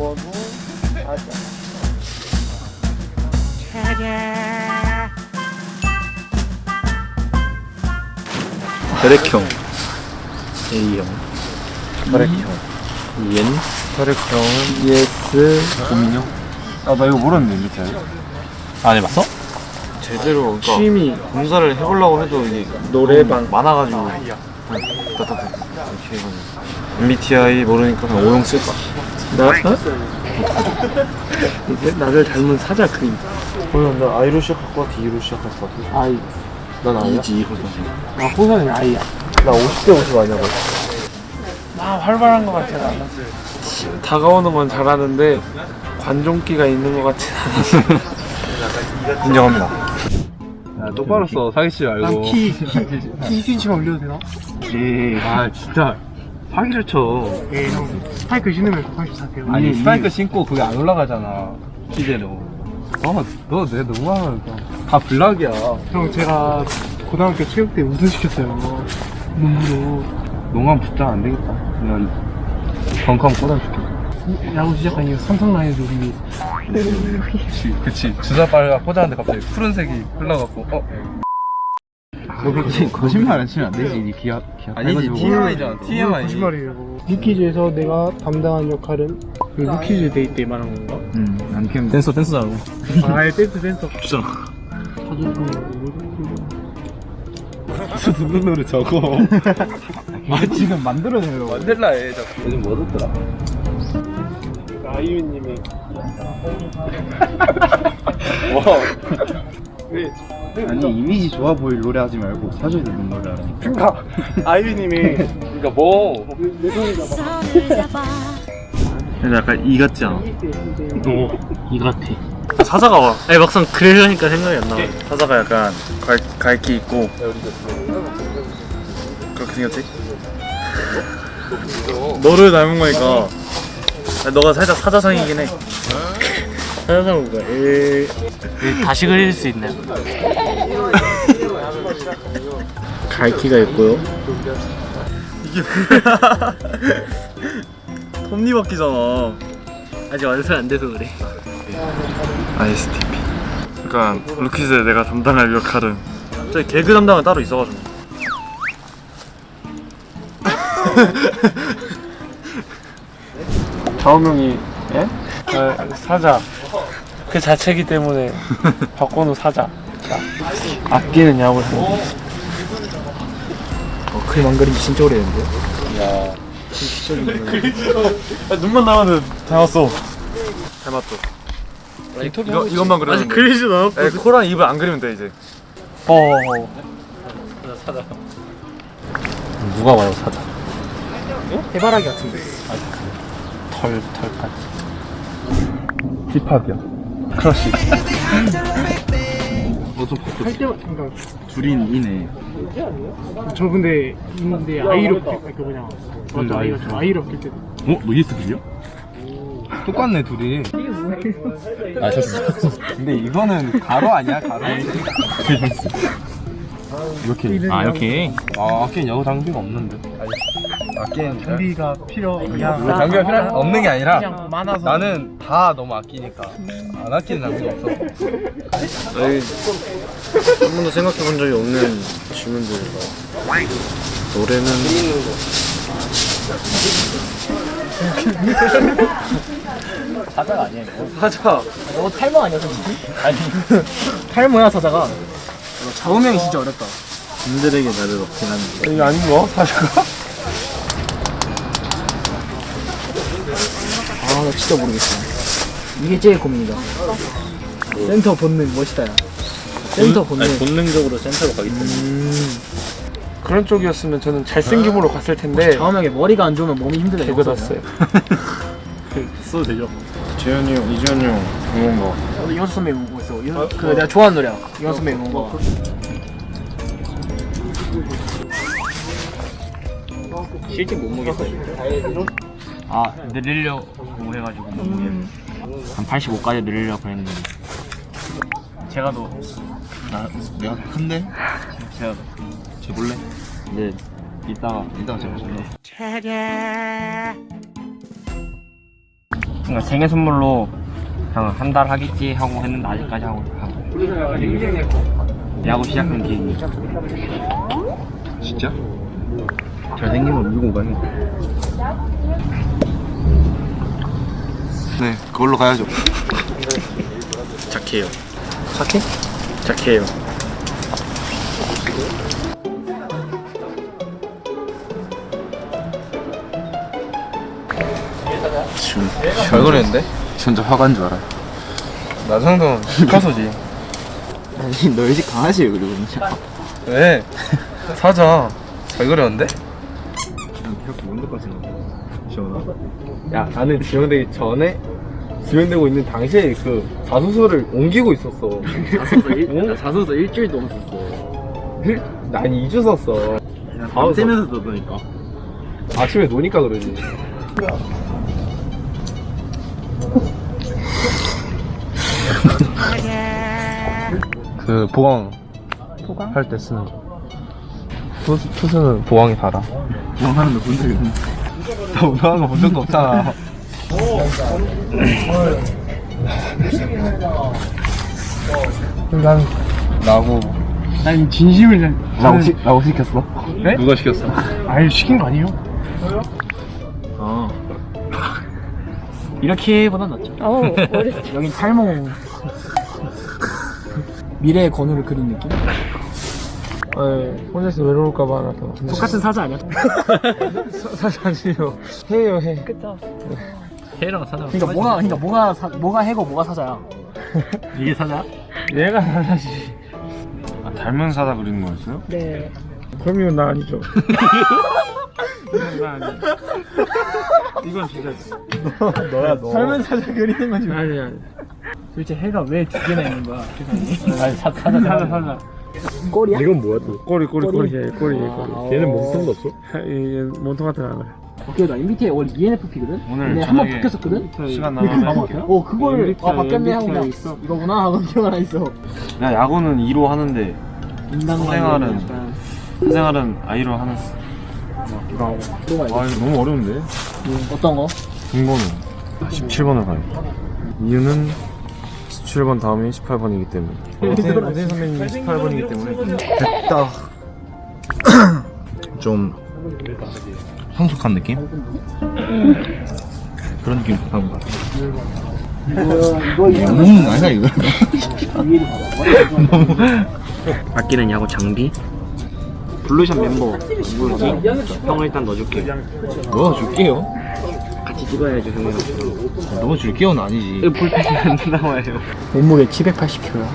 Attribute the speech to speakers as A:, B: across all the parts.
A: 번호 사자
B: 혈액형. A형.
A: 혈액형.
B: EN
A: 혈액형은
B: ES 고민형.
A: 아나 이거 모르는데 밑에.
B: 안 해봤어? 제대로 그러니까
A: 취미.
B: 공사를 해보려고 해도 이게
A: 노래방.
B: 많아가지고. 따따따. 이렇게 해가지고. MBTI 모르니까 그냥 O형 쓸까
A: 나? 어? 이제 나를 닮은 사자 그림
C: 그럼 나 I로 시작할 것 같아, E로 시작할 것 같아.
A: 아이
C: 난 I야?
B: 이지 호선
A: 아 호선이 아이야
C: 나 50대 50 아니야,
A: 나 활발한 것 같진 않아 다가오는 건 잘하는데 관종기가 있는 것 같진 않아
B: 인정합니다
C: 야, 똑바로 써, 사기치 말고.
A: 난키 키 2cm만 올려도 되나?
B: 예
C: 아, 진짜. 사기를 쳐.
A: 예 형 스파이크 신으면 184대요
C: 아니, 스파이크 신고 그게 안 올라가잖아. 기대로. 어, 너, 내 너무하면 다 블락이야.
A: 형 제가 고등학교 체육대회 우승시켰어요 눈으로
C: 농암 붙자 안 되겠다. 그냥 벙커 꽂아줄게.
A: 야구 이후 삼성 라이온즈 우승이
C: 그치, 그치. 주사 빨가 꽂았는데 갑자기 푸른색이 흘러갖고, 어? 너 그렇게 거짓말 안 치면 안 되지, 니 기합, 기합. 아니지, TMI잖아, TMI.
A: 거짓말이에요 루키즈에서 내가 담당한 역할은 그 루키즈 데이 때 말한 건가?
B: 음안 키우면 댄서 댄서라고
A: 아 댄스 댄서
B: 주잖아
C: 듣는 노래 적어. 아, 지금 만들어내려고. 만들라 해, 자꾸. 요즘 뭐 듣더라?
A: 아이유님 이
C: 아니, 이미지 좋아 보일 노래 하지 말고 사줘야 되는 노래 하라.
A: 그니까 아이유님이
C: 그니까 뭐.
B: 근데 약간 이 같지 않아?
A: 이 같아
B: 사자가 와 아니 막상 그러려니까 생각이 안 나. 사자가 약간 갈, 갈기 있고 그렇게 생겼지? 너를 닮은 거니까 아니, 너가 살짝 사자상이긴 해 사자상은 뭐야? 에... 다시 그릴 수 있나요? 갈기가 있고요. 이게 뭐야? 톱니바퀴잖아. 아직 완성 안 돼서 그래. ISTP 그러니까 루키즈에 내가 담당할 역할은 저기 개그 담당은 따로 있어가지고.
A: 좌우명이 예? 아, 사자. 그 자체이기 때문에 바꿔놓은 사자. 자, 아끼는 야구를 하는
B: 어, 그림 안 그린 지 진짜 오래됐는데? 야. 눈만 나와도 닮았어. 닮았죠 이거, 이것만 그려면 아직 그리지도 않았고 코랑 입을 안 그리면 돼 이제.
A: 어.
B: 누가 봐요 사자?
A: 해바라기 같은데
B: 털 털까지.
C: 힙합이야. 크러쉬.
A: 할 때만 그러니까
B: 둘인 이네.
A: 저 근데 근데 아이롭게 그 뭐냐 맞아 아이가 좀 아이롭게 때
C: 어? 너 ESTP야? 똑같네 둘이.
B: 아 셨어
C: 근데 이거는 가로 아니야 가로? 이렇게.
B: 아 이렇게.
C: 아 아끼는 야구 장비가 없는데 아끼는
A: 장비가 필요 그냥
C: 장비가 필요 없는 게 아니라
A: 그냥 많아서.
C: 나는 다 너무 아끼니까 안 아끼는 장비가 없어
B: 아니 한 번도 생각해 본 적이 없는 질문들이라 노래는
A: 사자가 아니야 이거.
B: 사자.
A: 너 탈모 아니야 솔직히? 아니. 탈모야 사자가? 좌우명이 진짜 어렵다.
B: 분들에게 나를 얻긴 하는데
A: 이게 아닌 거? 사자가? 아나 진짜 모르겠어 이게 제일 고민이다 센터 본능 멋있다 야. 센터 본능.
B: 아니, 본능적으로 센터로 가기 때문에.
A: 음. 그런 쪽이었으면 저는 잘생김으로 갔을 텐데
D: 처음에 머리가 안 좋으면 몸이 힘들다
A: 개그 났어요.
B: 써도 되죠.
C: 재현이 형, 이재현이 형 응원가
D: 저도 이현수 선배 보고 있어. 이현- 그 내가 좋아하는 노래야. 이현수 선배 응원가
B: 실제 몸무게 아 늘리려고 해가지고 몸무게 한 85까지 늘리려고 했는데 제가 더 나, 내가 큰데? 제가 재볼래? 네 이따가 이따가 재볼래
E: 그러니까 생일 선물로 그냥 한 달 하겠지 하고 했는데 아직까지 하고 하고 야구 시작한 기획이
C: 진짜? 잘생기면 밀고 가네. 네, 그걸로 가야죠.
F: 착해요. 착해? 착해요.
C: 잘 그랬는데?
B: 진짜 화가 난줄 알아.
C: 나 정도는 피카소지.
B: 아니 너희 집 강아지 그리고 진짜.
C: 왜? 사자. 잘 그렸는데? 야, 나는 지원되기 전에 지원되고 있는 당시에 그 자소서를 옮기고 있었어.
D: 자소서, 일, 자소서 일주일 동안 썼어.
C: 난 2주 썼어.
F: 밤새면서 떠드니까.
C: 아침에 노니까 그러지. 그 보강 보강 할 때 쓰는 거. 투수, 투수 는 보강이 달아.
B: 영화는 너본 적이 없네.
C: 나 운동한 거본 적도 없잖아. 난 나고
D: 난 진심을 잘.
B: 라고 시 라고 시켰어?
D: 네?
C: 누가 시켰어?
D: 아유, 시킨 거 아니에요?
F: 어.
D: 이렇게 보단 낫죠.
G: 어,
D: 여긴 탈모. 미래의 건우를 그린 느낌?
H: 네, 혼자서 외로울까봐 하나 더.
D: 똑같은 사자 아니야?
H: 사실 아니에요. 해요, 해.
G: 그쵸.
F: 해랑 사자.
D: 그러니까 뭐가, 그러니까 뭐가, 사, 뭐가 해고 뭐가 사자야.
F: 이게 사자?
H: 얘가 사자지.
F: 아, 닮은 사자 그리는 거였어요?
G: 네.
H: 그럼 이건 나 아니죠. 이건 나 아니야. 이건 진짜.
C: 너야 너.
D: 삶은 사자 그리는 건지.
H: 아니, 아니.
D: 도대체 해가 왜 두 개나 있는 거야? 세상에.
H: 아니, 사, 사자, 사자, 사자.
D: 꼬리야?
C: 이건 뭐야 또?
H: 꼬리, 꼬리, 꼬리, 꼬리, 꼬리.
D: 아,
C: 얘는 몸통도 없어?
H: 얘 몸통 같은 거 알아요.
D: 오케이, 나 MBTI 원래 ENFP거든?
F: 오늘
D: 근데 한번
F: 저녁에
D: 바뀌었었거든?
F: 시간
D: 바뀌- 어, 그거를, 아, 바뀌었네 하고 그냥
H: 있어.
D: 이거구나 하고 기억 하나 있어.
F: 야 야구는 2로 하는데. 생활은
D: 약간
F: 사생활은 I로 하는. 거아 이거 너무 어려운데.
D: 어떤 거?
F: 등번호 17번을 가요. 이유는 17번 다음이 18번이기 때문에. 오대 선배님이 18번이기 때문에.
C: 됐다. 좀 성숙한 느낌? 그런 느낌 하는 것 같아. 음, 아니야 이거.
E: 아끼는 야구 장비 블루샷 멤버 누구지? 형을 일단 넣어줄게
C: 넣어줄게요.
E: 같이 찍어야죠 형이랑
C: 넣어줄게요는 아니지.
E: 불펜이 안 나와요
D: 몸무게 780kg야.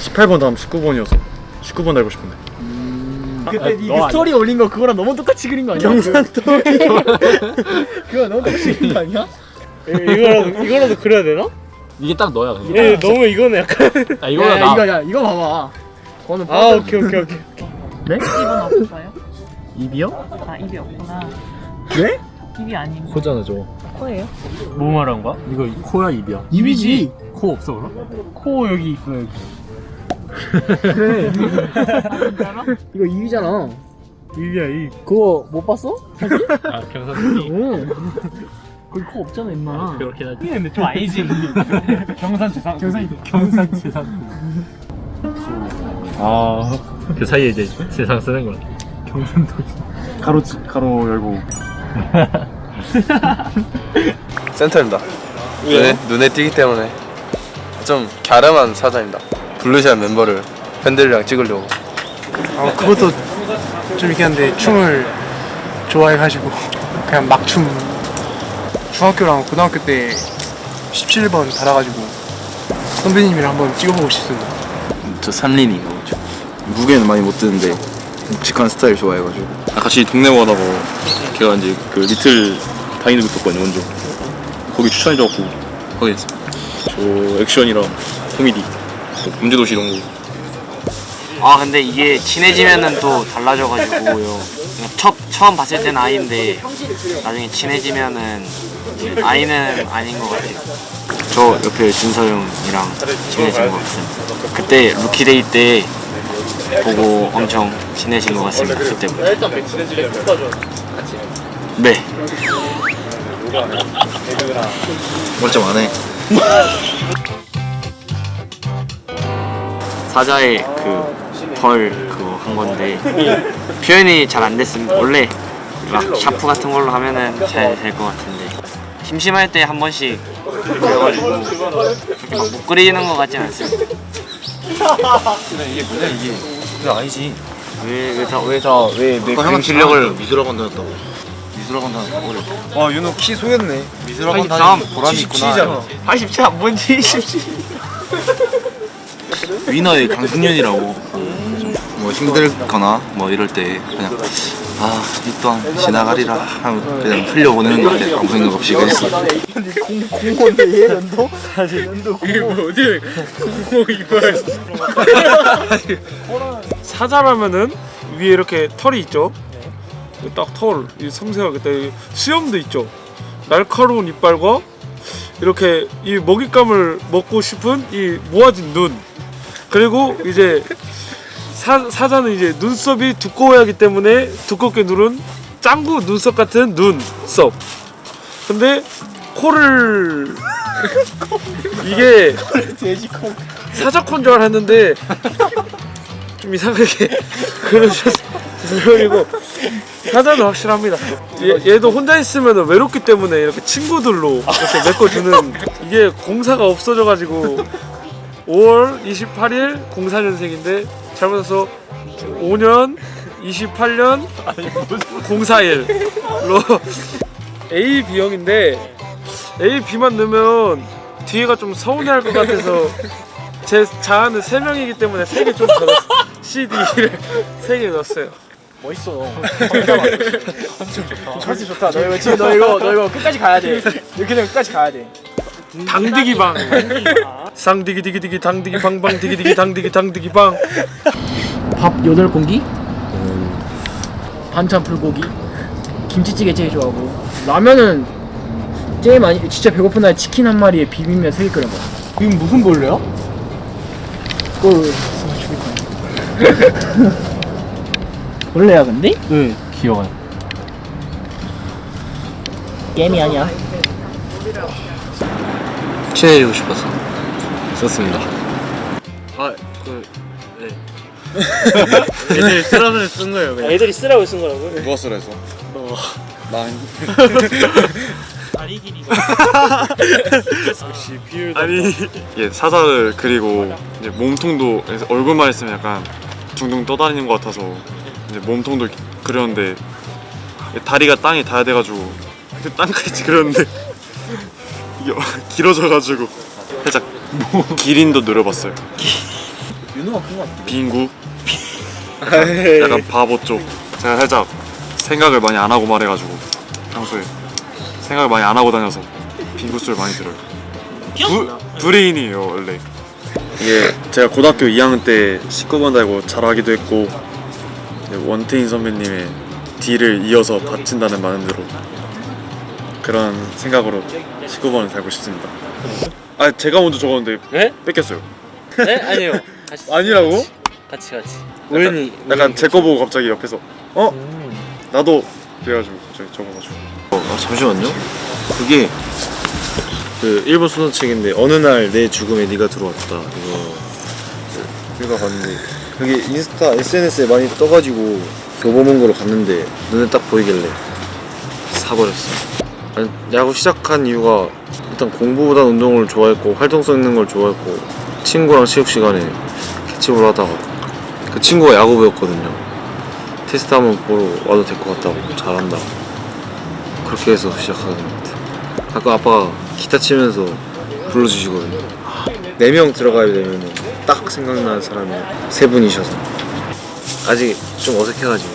F: 18번 다음 19번이어서 19번 달고 싶은데.
D: 그때 이 스토리 올린 거 그거랑 너무 똑같이 그린 거 아니야? 경산 스토리. 그거 너무 똑같이 그린 거 아니야?
H: 이거라도, 이거라도 그려야 되나?
C: 이게 딱 너야.
H: 예, 너무 이거는 약간.
C: 아
D: 야,
C: 이거야
D: 야,
C: 나.
D: 이거 야 이거 봐봐. 그거는
H: 아, 오케이, 오케이, 오케이.
G: 입은 없어요?
D: 입이요?
G: 아, 입이 없구나.
D: 네?
G: 입이 아닌
C: 코잖아 저거.
G: 코예요?
H: 뭐 말한 거야?
C: 이거 코야 입이야.
D: 입이지.
C: 코 없어 그럼?
H: 코 여기 있어, 여기.
D: 그래.
G: 아?
D: 이거 입이잖아.
H: 입이야, 입.
D: 그거 못 봤어?
H: 아, 경사선이.
D: 응. 거기 코 없잖아 임마.
H: 그렇게 하지. 근데 좀 아니지. 경산 재산. 경산, 경산 재산.
F: 아, 그 사이에 이제 세상 쓰는 거야. 경산도 가로 가로 열고.
I: 센터입니다. 눈에, 눈에 띄기 때문에 좀 갸름한 사자입니다. 블루샷 멤버를 팬들이랑 찍으려고.
A: 어, 그것도 좀 있긴 한데 춤을 좋아해가지고 그냥 막춤 중학교랑 고등학교 때 17번 달아가지고 선배님이랑 한번 찍어보고 싶습니다
B: 저 삼린이요. 무게는 많이 못 드는데 묵직한 스타일 좋아해가지고. 아, 같이 동네 원하고 걔가 이제 그 리틀 다이너믹 떴거든요 먼저. 거기 추천해줘갖고 하게 됐어요. 저 액션이랑 코미디, 또 범죄도시 이런 거.
E: 아 근데 이게 친해지면은 또 달라져가지고요 첫, 처음 봤을 때는 아이인데 나중에 친해지면은 이제 I는 아닌 것 같아요 저 옆에 준서 형이랑 친해진 것 같습니다 그때 Rookie Day 때 보고 엄청 친해진 것 같습니다 그때부터 네
B: 멀쩡 안 해.
E: 사자의 그벌 그거 한 건데 표현이 잘 안 됐습니다. 원래 막 샤프 같은 걸로 하면은 잘 될 것 같은데 심심할 때 한 번씩 그래가지고 그렇게 막못 그리는 것 같진 않습니다.
B: 이게 뭐냐 이게. 그게 아니지.
E: 왜왜다왜다왜
B: 아까 형은 실력을 미술학원 다녔다고. 미술학원 다녔다고 어려.
C: 와 윤호 키 속였네
B: 미술학원
E: 83,
B: 다니는 보람이 있구나.
C: 77이잖아
E: 87안 뭔지 27
B: 위너의 강승윤이라고 뭐 힘들거나 뭐 이럴 때 그냥 아이 또한 지나가리라 하면 그냥 흘려보내는 것 같아 아무 생각 없이 그냥
D: 공무원데 얘 연도? 연도
F: 이게 뭐 어디 뭐 이걸
H: 사자라면은 위에 이렇게 털이 있죠. 딱 털, 이 섬세하게 딱이 수염도 있죠. 날카로운 이빨과 이렇게 이 먹잇감을 먹고 싶은 이 모아진 눈. 그리고 이제 사, 사자는 이제 눈썹이 두꺼워야 하기 때문에 두껍게 누른 짱구 눈썹 같은 눈썹. 근데 코를 이게
D: 돼지콩
H: 사자 콘 줄 알았는데 좀 이상하게 그러셔서 그리고 사자는 확실합니다. 얘, 얘도 혼자 있으면 외롭기 때문에 이렇게 친구들로 이렇게 메꿔주는 이게 공사가 없어져가지고 5월 28일 04년생인데 잘못해서 5년 28년 04일로 A, B형인데 A, B만 넣으면 뒤에가 좀 서운해할 것 같아서 제 자아는 3명이기 때문에 3개 좀 더 CD를 3개 넣었어요
D: 멋있어 컨셉 좋다. 너 이거 지금 너 이거 너 이거 끝까지 가야 돼. 이렇게 되면 끝까지 가야 돼.
H: 당디기 방. 쌍디기 디기 디기 당디기 방방 디기 디기 당디기 당디기 방.
D: 밥 8공기? 반찬 불고기? 김치찌개 제일 좋아하고. 라면은 제일 많이 진짜 배고픈 날 치킨 한 마리에 비빔면 3개 끓여 먹어. 이건 무슨 벌레야? 그걸 죽일 거야 벌레야 근데? 네 귀여워요 게임이 아니야
B: 친해지고 싶어서 썼습니다
E: 아그 네. 애들 쓰라면 쓴 거예요 그냥.
H: 애들이 쓰라고 쓴 거라고요?
B: 누가 쓰라 해서? 나
H: 다리 길이가 역시 비율
F: 아니 이게 사자를 그리고 이제 몸통도 얼굴만 있으면 약간 둥둥 떠다니는 것 같아서 이제 몸통도 그렸는데 다리가 땅에 닿아야 돼가지고 그 땅까지 그렸는데 이게 길어져가지고 살짝 기린도 노려봤어요.
D: 윤호가 큰거 같아
F: 빙구? 약간, 약간 바보 쪽. 제가 살짝 생각을 많이 안 하고 말해가지고 평소에 생각을 많이 안 하고 다녀서 빙구 소리를 많이 들어요. 부, 브레인이에요 원래. 이게 제가 고등학교 2학년 때 19번 달고 잘하기도 했고 원태인 선배님의 D를 이어서 바친다는 마음으로 그런 생각으로 19번을 달고 싶습니다. 아 제가 먼저 적었는데
H: 네?
F: 뺏겼어요.
H: 네? 아니에요. 같이,
F: 아니라고?
H: 같이 같이
F: 우연히 약간 제거 보고 갑자기 옆에서 어? 나도. 그래가지고 갑자기 적어가지고.
B: 아 잠시만요. 그게 그 일본 소설책인데 어느 날 내 죽음에 네가 들어왔다. 이거 읽어봤는데 그게 인스타 SNS에 많이 떠가지고 교보문고로 갔는데 눈에 딱 보이길래 사버렸어. 야구 시작한 이유가 일단 공부보단 운동을 좋아했고 활동성 있는 걸 좋아했고 친구랑 체육 시간에 캐치볼 하다가 그 친구가 야구 배웠거든요. 테스트 한번 보러 와도 될 것 같다고 잘한다. 그렇게 해서 시작하는 것 같아. 가끔 아빠가 기타 치면서 불러주시거든요. 4명 들어가야 되면 딱 생각나는 사람이 세 분이셔서. 아직 좀 어색해가지고